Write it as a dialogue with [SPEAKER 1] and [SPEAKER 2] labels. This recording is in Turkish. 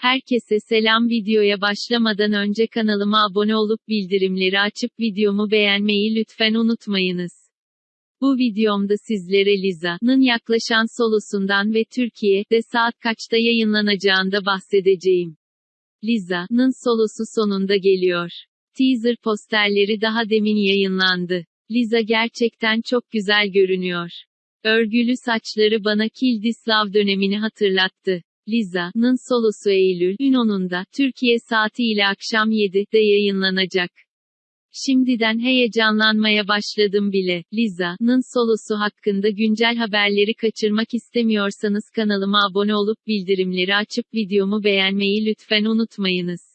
[SPEAKER 1] Herkese selam videoya başlamadan önce kanalıma abone olup bildirimleri açıp videomu beğenmeyi lütfen unutmayınız. Bu videomda sizlere Liza'nın yaklaşan solosundan ve Türkiye'de saat kaçta yayınlanacağında bahsedeceğim. Liza'nın solosu sonunda geliyor. Teaser posterleri daha demin yayınlandı. Liza gerçekten çok güzel görünüyor. Örgülü saçları bana Love dönemini hatırlattı. Liza'nın solosu Eylül 10'unda Türkiye saati ile akşam 7'de yayınlanacak. Şimdiden heyecanlanmaya başladım bile. Liza'nın solosu hakkında güncel haberleri kaçırmak istemiyorsanız kanalıma abone olup bildirimleri açıp videomu beğenmeyi lütfen unutmayınız.